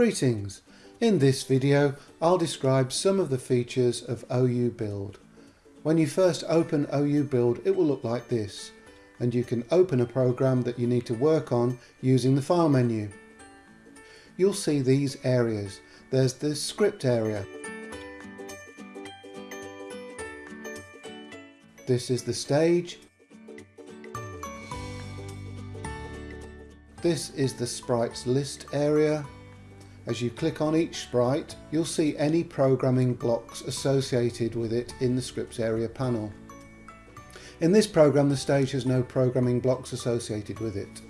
Greetings! In this video I'll describe some of the features of OU Build. When you first open OU Build it will look like this and you can open a program that you need to work on using the file menu. You'll see these areas. There's the script area. This is the stage. This is the sprites list area as you click on each sprite, you'll see any programming blocks associated with it in the scripts area panel. In this program, the stage has no programming blocks associated with it.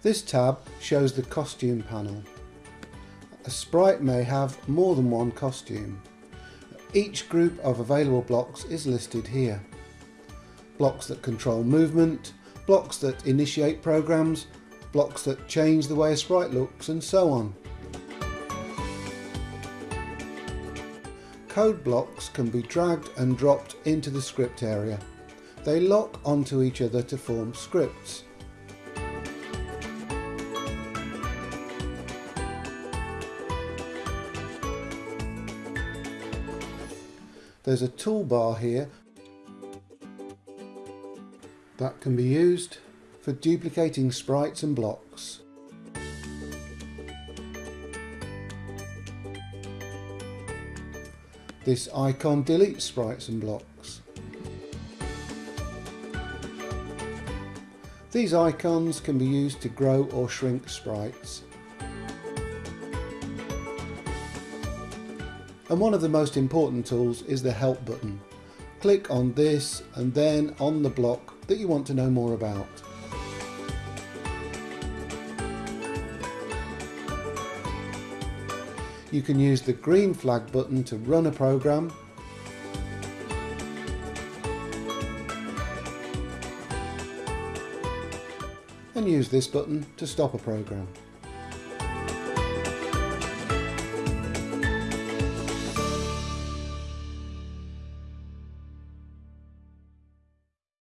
This tab shows the costume panel. A sprite may have more than one costume. Each group of available blocks is listed here. Blocks that control movement, blocks that initiate programs, blocks that change the way a sprite looks and so on. Code blocks can be dragged and dropped into the script area. They lock onto each other to form scripts. There's a toolbar here that can be used for duplicating sprites and blocks. This icon deletes sprites and blocks. These icons can be used to grow or shrink sprites. And one of the most important tools is the help button. Click on this and then on the block that you want to know more about. You can use the green flag button to run a program and use this button to stop a program.